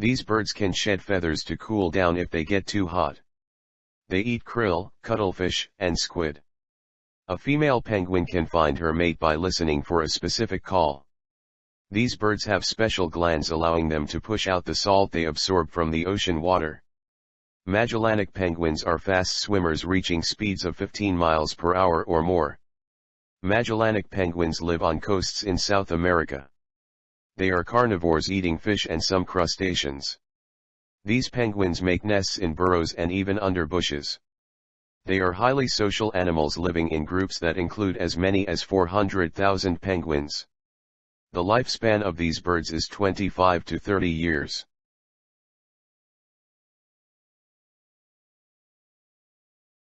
These birds can shed feathers to cool down if they get too hot. They eat krill, cuttlefish, and squid. A female penguin can find her mate by listening for a specific call. These birds have special glands allowing them to push out the salt they absorb from the ocean water. Magellanic penguins are fast swimmers reaching speeds of 15 miles per hour or more. Magellanic penguins live on coasts in South America. They are carnivores eating fish and some crustaceans. These penguins make nests in burrows and even under bushes. They are highly social animals living in groups that include as many as 400,000 penguins. The lifespan of these birds is 25 to 30 years.